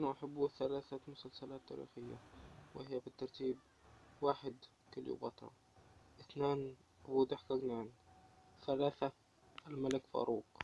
أنا أحب ثلاثة مسلسلات تاريخية وهي بالترتيب واحد كليوباترا اثنان أبو ضحك جنان ثلاثة الملك فاروق.